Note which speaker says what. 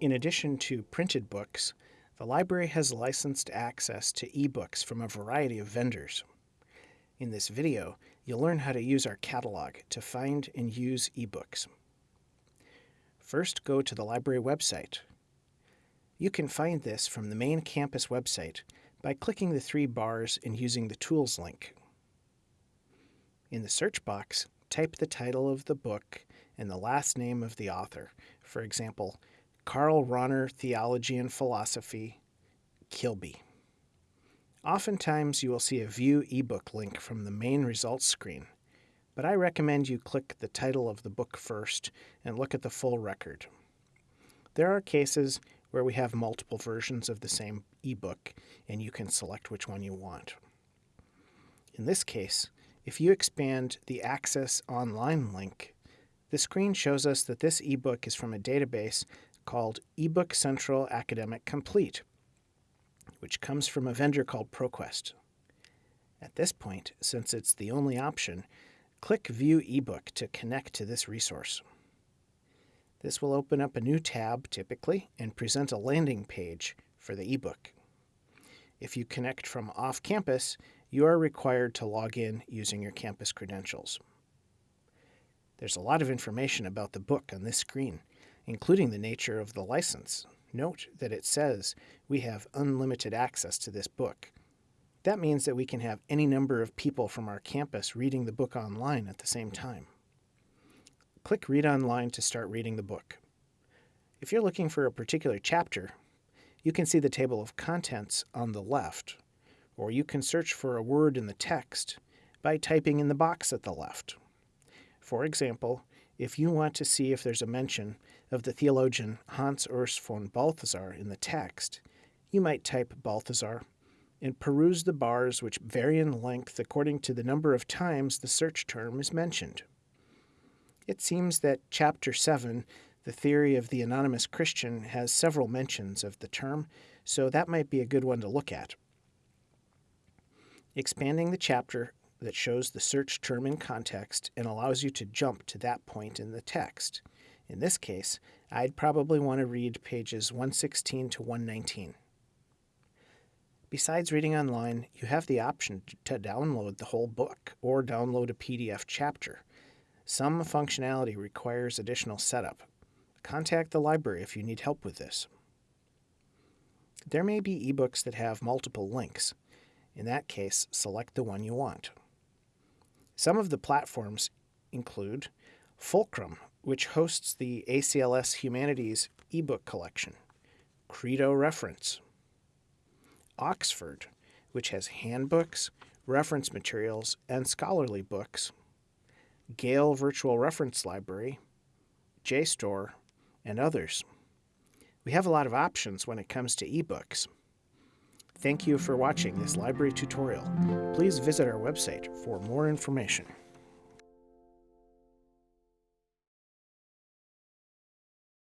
Speaker 1: In addition to printed books, the library has licensed access to ebooks from a variety of vendors. In this video, you'll learn how to use our catalog to find and use ebooks. First, go to the library website. You can find this from the main campus website by clicking the three bars and using the Tools link. In the search box, type the title of the book and the last name of the author. For example, Karl Rahner Theology and Philosophy, Kilby. Oftentimes you will see a View ebook link from the main results screen, but I recommend you click the title of the book first and look at the full record. There are cases where we have multiple versions of the same ebook and you can select which one you want. In this case, if you expand the Access Online link, the screen shows us that this ebook is from a database called eBook Central Academic Complete, which comes from a vendor called ProQuest. At this point, since it's the only option, click View eBook to connect to this resource. This will open up a new tab, typically, and present a landing page for the ebook. If you connect from off campus, you are required to log in using your campus credentials. There's a lot of information about the book on this screen, including the nature of the license. Note that it says we have unlimited access to this book. That means that we can have any number of people from our campus reading the book online at the same time. Click Read Online to start reading the book. If you're looking for a particular chapter, you can see the table of contents on the left, or you can search for a word in the text by typing in the box at the left. For example, if you want to see if there's a mention of the theologian Hans Urs von Balthasar in the text, you might type Balthasar and peruse the bars which vary in length according to the number of times the search term is mentioned. It seems that Chapter 7, The Theory of the Anonymous Christian, has several mentions of the term, so that might be a good one to look at. Expanding the chapter that shows the search term in context and allows you to jump to that point in the text. In this case, I'd probably want to read pages 116 to 119. Besides reading online, you have the option to download the whole book or download a PDF chapter. Some functionality requires additional setup. Contact the library if you need help with this. There may be ebooks that have multiple links. In that case, select the one you want. Some of the platforms include Fulcrum, which hosts the ACLS Humanities ebook collection, Credo Reference, Oxford, which has handbooks, reference materials, and scholarly books, Gale Virtual Reference Library, JSTOR, and others. We have a lot of options when it comes to ebooks. Thank you for watching this library tutorial. Please visit our website for more information.